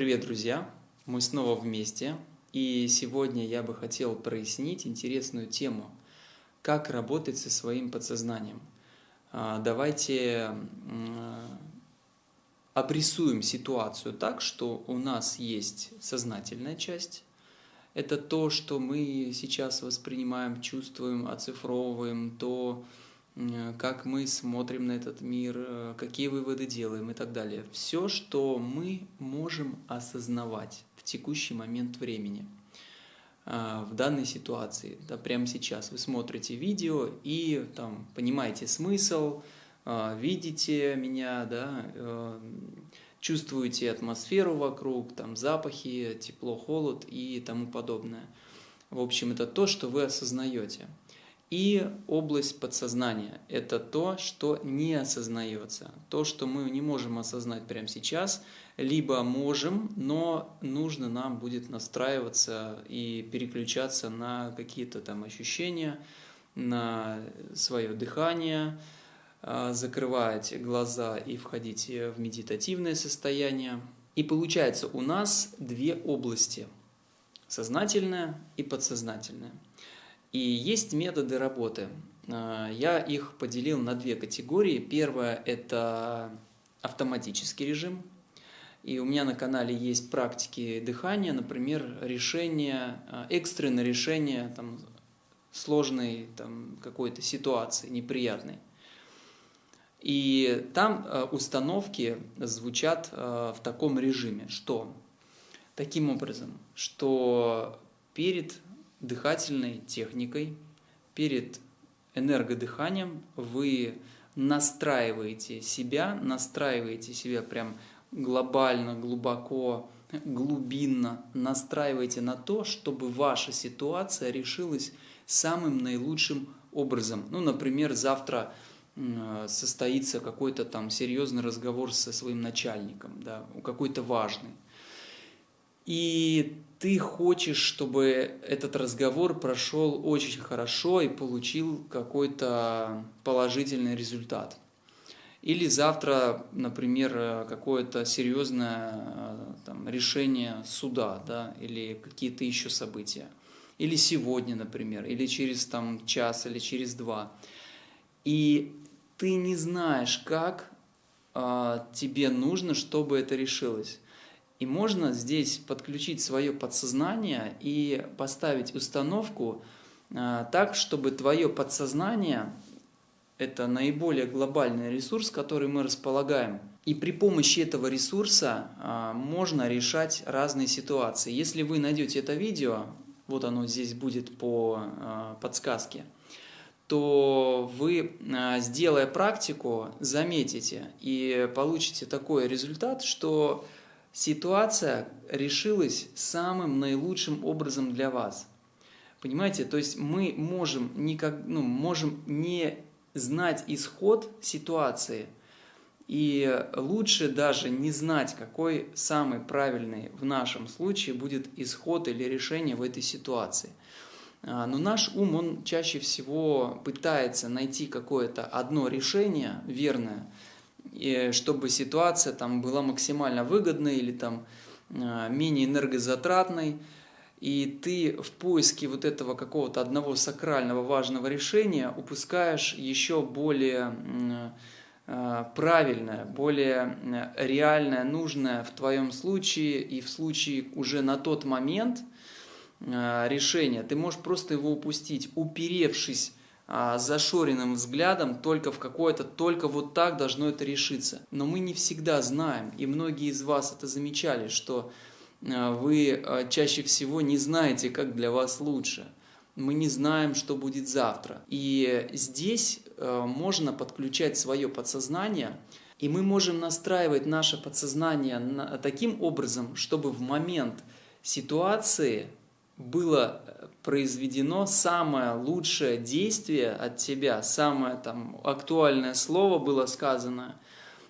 Привет, друзья! Мы снова вместе, и сегодня я бы хотел прояснить интересную тему «Как работать со своим подсознанием». А, давайте обрисуем ситуацию так, что у нас есть сознательная часть, это то, что мы сейчас воспринимаем, чувствуем, оцифровываем, то, как мы смотрим на этот мир, э, какие выводы делаем и так далее. Все, что мы можем осознавать в текущий момент времени, а, в данной ситуации, да, прямо сейчас. Вы смотрите видео и там, понимаете смысл, видите меня, да, э, чувствуете атмосферу вокруг, там запахи, тепло, холод и тому подобное. В общем, это то, что вы осознаете. И область подсознания – это то, что не осознается, то, что мы не можем осознать прямо сейчас, либо можем, но нужно нам будет настраиваться и переключаться на какие-то там ощущения, на свое дыхание, а, закрывать глаза и входить в медитативное состояние. И получается у нас две области – сознательная и подсознательная – и есть методы работы. А, я их поделил на две категории. Первая – это автоматический режим. И у меня на канале есть практики дыхания, например, решение, а, экстренное решение там, сложной там, какой-то ситуации, неприятной. И там а, установки звучат в таком режиме, что таким образом, что перед дыхательной техникой, перед энергодыханием вы настраиваете себя, настраиваете себя прям глобально, глубоко, глубинно, настраиваете на то, чтобы ваша ситуация решилась самым наилучшим образом. Ну, например, завтра состоится какой-то там серьезный разговор со своим начальником, да, какой-то важный. И ты хочешь, чтобы этот разговор прошел очень хорошо и получил какой-то положительный результат. Или завтра, например, какое-то серьезное э, там, решение суда, да, или какие-то еще события. Или сегодня, например, или через там, час, или через два. И ты не знаешь, как а, тебе нужно, чтобы это решилось. И можно здесь подключить свое подсознание и поставить установку а, так, чтобы твое подсознание – это наиболее глобальный ресурс, который мы располагаем. И при помощи этого ресурса а, можно решать разные ситуации. Если вы найдете это видео, вот оно здесь будет по а, подсказке, то вы, сделая практику, заметите и получите такой результат, что ситуация решилась самым наилучшим образом для вас. Понимаете, то есть мы можем, никак, ну, можем не знать исход ситуации, и лучше даже не знать, какой самый правильный в нашем случае будет исход или решение в этой ситуации. А, но наш ум, он чаще всего пытается найти какое-то одно решение верное, чтобы ситуация там была максимально выгодной или там а, менее энергозатратной, и ты в поиске вот этого какого-то одного сакрального важного решения упускаешь еще более а, правильное, более реальное, нужное в твоем случае и в случае уже на тот момент а, решения. Ты можешь просто его упустить, уперевшись зашоренным взглядом только в какое-то, только вот так должно это решиться. Но мы не всегда знаем, и многие из вас это замечали, что а, вы а, чаще всего не знаете, как для вас лучше. Мы не знаем, что будет завтра. И здесь можно подключать свое подсознание, и мы можем настраивать наше подсознание таким образом, чтобы в момент ситуации было произведено самое лучшее действие от тебя, самое там актуальное слово было сказано,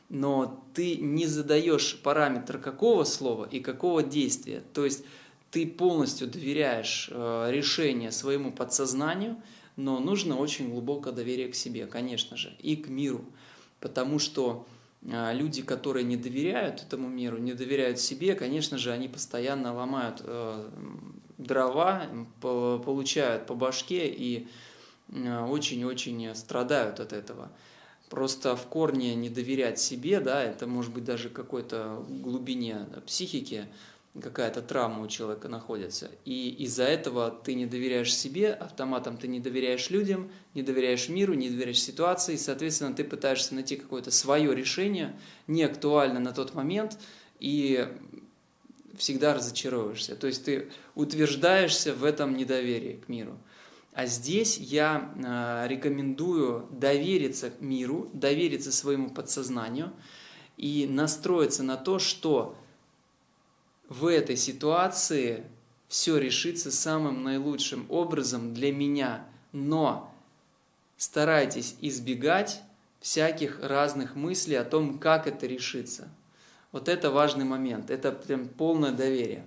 но ты не задаешь параметр какого слова и какого действия. То есть ты полностью доверяешь э, решение своему подсознанию, но нужно очень глубокое доверие к себе, конечно же, и к миру. Потому что а, люди, которые не доверяют этому миру, не доверяют себе, конечно же, они постоянно ломают э, дрова, получают по башке и э, очень-очень страдают от этого. Просто в корне не доверять себе, да, это может быть даже какой-то глубине психики, какая-то травма у человека находится. И из-за этого ты не доверяешь себе, автоматом ты не доверяешь людям, не доверяешь миру, не доверяешь ситуации, и, соответственно, ты пытаешься найти какое-то свое решение, не актуально на тот момент, и всегда разочаровываешься. То есть ты утверждаешься в этом недоверии к миру. А здесь я а, рекомендую довериться миру, довериться своему подсознанию и настроиться на то, что в этой ситуации все решится самым наилучшим образом для меня, но старайтесь избегать всяких разных мыслей о том, как это решится. Вот это важный момент, это прям полное доверие.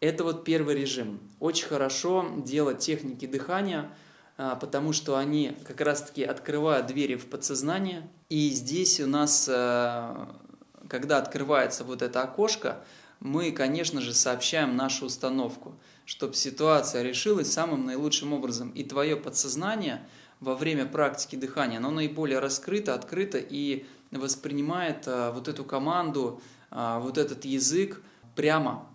Это вот первый режим. Очень хорошо делать техники дыхания, а, потому что они как раз-таки открывают двери в подсознание. И здесь у нас, а, когда открывается вот это окошко, мы, конечно же, сообщаем нашу установку, чтобы ситуация решилась самым наилучшим образом. И твое подсознание во время практики дыхания, оно наиболее раскрыто, открыто и воспринимает а, вот эту команду, а, вот этот язык прямо.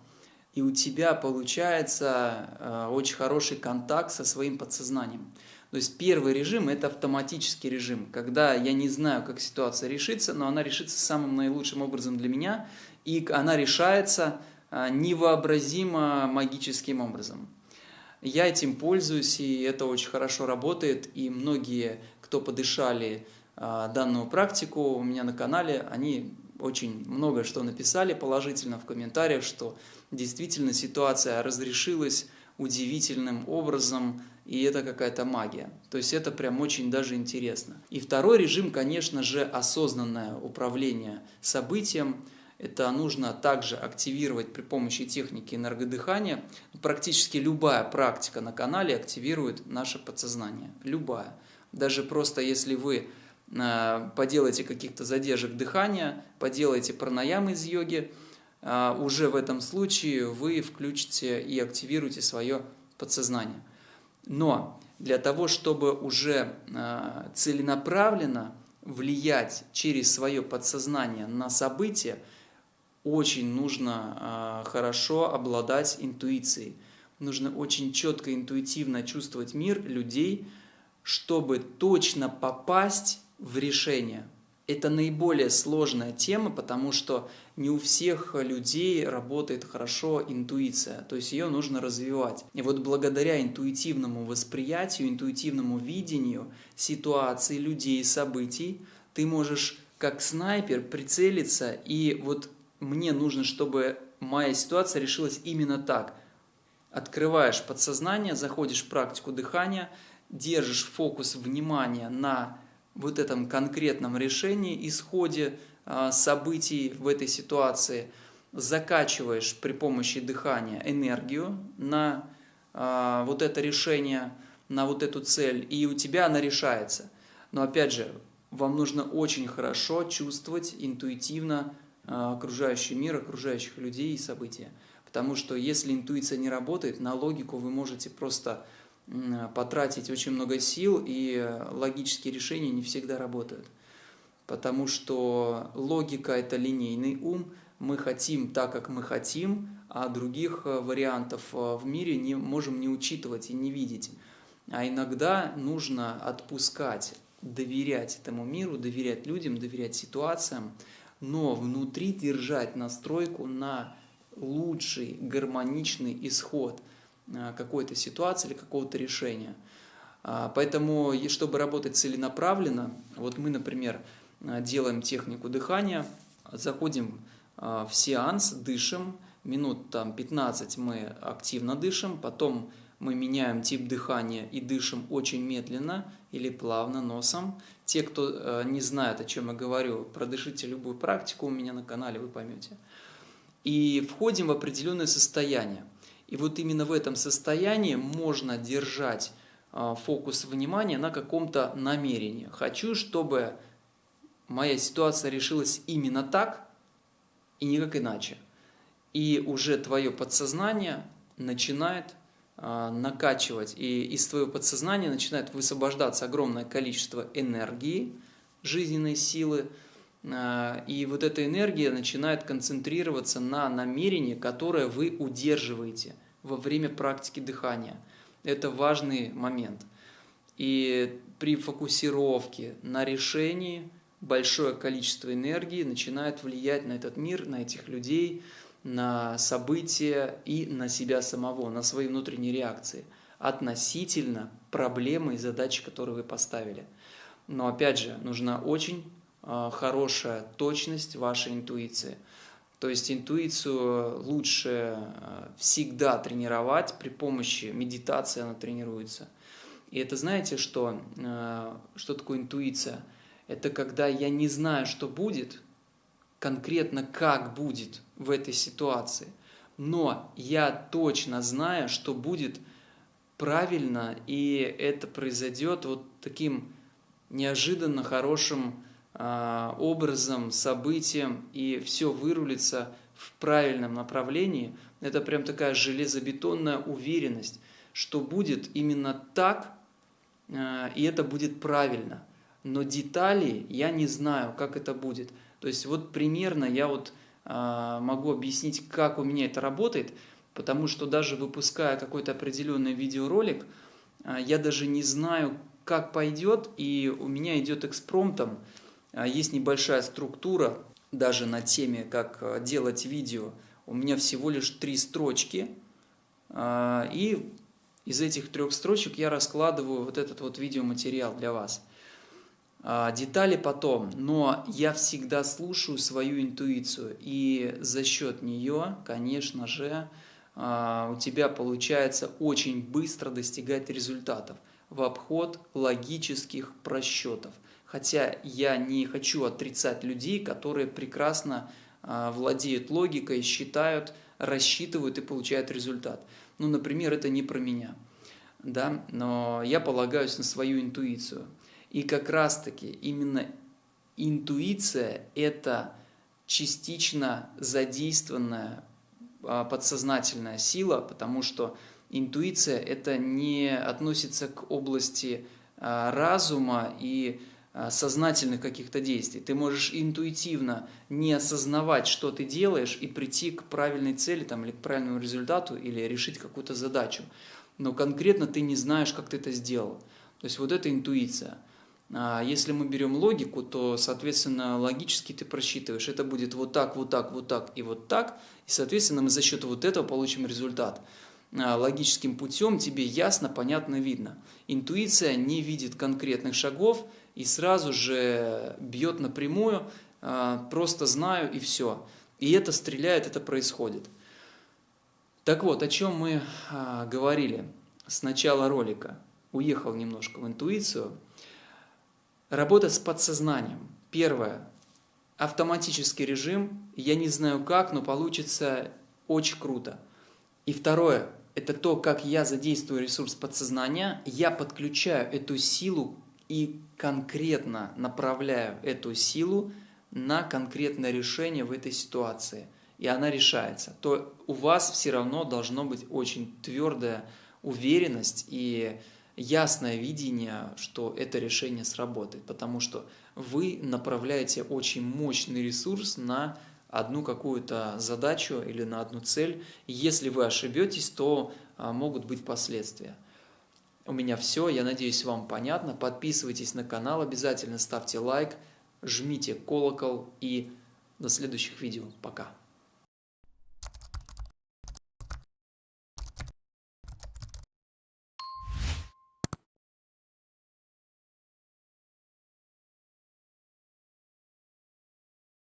И у тебя получается а, очень хороший контакт со своим подсознанием. То есть первый режим – это автоматический режим, когда я не знаю, как ситуация решится, но она решится самым наилучшим образом для меня – и она решается невообразимо магическим образом. Я этим пользуюсь, и это очень хорошо работает, и многие, кто подышали данную практику у меня на канале, они очень много что написали положительно в комментариях, что действительно ситуация разрешилась удивительным образом, и это какая-то магия. То есть это прям очень даже интересно. И второй режим, конечно же, осознанное управление событием – это нужно также активировать при помощи техники энергодыхания. Практически любая практика на канале активирует наше подсознание. Любая. Даже просто если вы э, поделаете каких-то задержек дыхания, поделаете пранаямы из йоги, э, уже в этом случае вы включите и активируете свое подсознание. Но для того, чтобы уже э, целенаправленно влиять через свое подсознание на события, очень нужно хорошо обладать интуицией. Нужно очень четко, интуитивно чувствовать мир людей, чтобы точно попасть в решение. Это наиболее сложная тема, потому что не у всех людей работает хорошо интуиция, то есть ее нужно развивать. И вот благодаря интуитивному восприятию, интуитивному видению ситуации, людей, событий, ты можешь как снайпер прицелиться и вот мне нужно, чтобы моя ситуация решилась именно так. Открываешь подсознание, заходишь в практику дыхания, держишь фокус внимания на вот этом конкретном решении, исходе а, событий в этой ситуации, закачиваешь при помощи дыхания энергию на а, вот это решение, на вот эту цель, и у тебя она решается. Но опять же, вам нужно очень хорошо чувствовать интуитивно а, окружающий мир, окружающих людей и события. Потому что если интуиция не работает, на логику вы можете просто потратить очень много сил, и логические решения не всегда работают. Потому что логика – это линейный ум, мы хотим так, как мы хотим, а других э, вариантов э, в мире не можем не учитывать и не видеть. А иногда нужно отпускать, доверять этому миру, доверять людям, доверять ситуациям, но внутри держать настройку на лучший гармоничный исход какой-то ситуации или какого-то решения. А, поэтому, чтобы работать целенаправленно, вот мы, например, а, делаем технику дыхания, заходим в сеанс, дышим, минут там 15 мы активно дышим, потом мы меняем тип дыхания и дышим очень медленно или плавно носом. Те, кто э, не знает, о чем я говорю, продышите любую практику у меня на канале, вы поймете. И входим в определенное состояние. И вот именно в этом состоянии можно держать э, фокус внимания на каком-то намерении. Хочу, чтобы моя ситуация решилась именно так и никак иначе. И уже твое подсознание начинает э, накачивать, и из твоего подсознания начинает высвобождаться огромное количество энергии, жизненной силы, и вот эта энергия начинает концентрироваться на намерении, которое вы удерживаете во время практики дыхания. Это важный момент. И при фокусировке на решении большое количество энергии начинает влиять на этот мир, на этих людей, на события и на себя самого, на свои внутренние реакции относительно проблемы и задачи, которые вы поставили. Но опять же, нужна очень а, хорошая точность вашей интуиции. То есть интуицию лучше а, всегда тренировать при помощи медитации, она тренируется. И это знаете, что, а, что такое интуиция? Это когда я не знаю, что будет, конкретно как будет в этой ситуации, но я точно знаю, что будет правильно, и это произойдет вот таким неожиданно хорошим образом, событием, и все вырулится в правильном направлении. Это прям такая железобетонная уверенность, что будет именно так, э, и это будет правильно. Но детали я не знаю, как это будет. То есть вот примерно я вот э, могу объяснить, как у меня это работает, потому что даже выпуская какой-то определенный видеоролик, я даже не знаю, как пойдет, и у меня идет экспромтом. Э, есть небольшая структура, даже на теме, как делать видео. У меня всего лишь три строчки, э, и из этих трех строчек я раскладываю вот этот вот видеоматериал для вас. А, детали потом, но я всегда слушаю свою интуицию, и за счет нее, конечно же, а, у тебя получается очень быстро достигать результатов в обход логических просчетов. Хотя я не хочу отрицать людей, которые прекрасно а, владеют логикой, считают, рассчитывают и получают результат. Ну, например, это не про меня, да, но я полагаюсь на свою интуицию – и как раз-таки именно интуиция – это частично задействованная а, подсознательная сила, потому что интуиция – это не относится к области а, разума и сознательных каких-то действий. Ты можешь интуитивно не осознавать, что ты делаешь, и прийти к правильной цели там, или к правильному результату, или решить какую-то задачу. Но конкретно ты не знаешь, как ты это сделал. То есть вот это интуиция – а если мы берем логику, то, соответственно, логически ты просчитываешь, это будет вот так, вот так, вот так и вот так, и, соответственно, мы за счет вот этого получим результат. А логическим путем тебе ясно, понятно, видно. Интуиция не видит конкретных шагов и сразу же бьет напрямую, а, просто знаю и все. И это стреляет, это происходит. Так вот, о чем мы говорили с начала ролика. Уехал немножко в интуицию – Работа с подсознанием. Первое. Автоматический режим. Я не знаю как, но получится очень круто. И второе. Это то, как я задействую ресурс подсознания. Я подключаю эту силу и конкретно направляю эту силу на конкретное решение в этой ситуации. И она решается. То у вас все равно должно быть очень твердая уверенность и ясное видение, что это решение сработает, потому что вы направляете очень мощный ресурс на одну какую-то задачу или на одну цель. Если вы ошибетесь, то а, могут быть последствия. У меня все, я надеюсь, вам понятно. Подписывайтесь на канал, обязательно ставьте лайк, жмите колокол и до следующих видео. Пока.